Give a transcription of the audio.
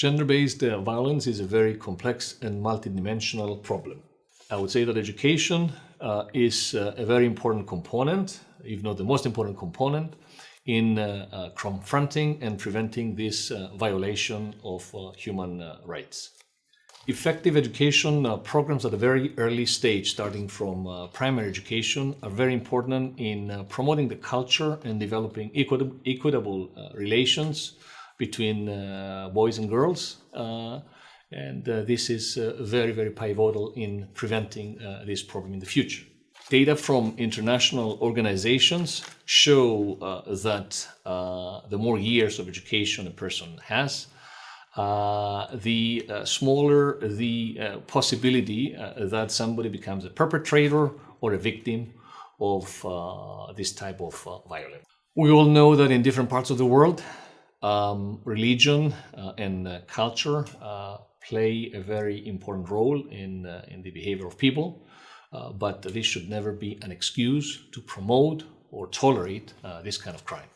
Gender-based uh, violence is a very complex and multidimensional problem. I would say that education uh, is uh, a very important component, if not the most important component, in uh, uh, confronting and preventing this uh, violation of human rights. Effective education programs at a very early stage, starting from primary education, are very important in promoting the culture and developing equitable, equitable relations between boys and girls and uh, this is uh, very, very pivotal in preventing uh, this problem in the future. Data from international organizations show uh, that uh, the more years of education a person has, uh, the smaller the possibility that somebody becomes a perpetrator or a victim of this type of violence. We all know that in different parts of the world, um, religion and culture play a very important role in, uh, in the behavior of people, uh, but this should never be an excuse to promote or tolerate uh, this kind of crime.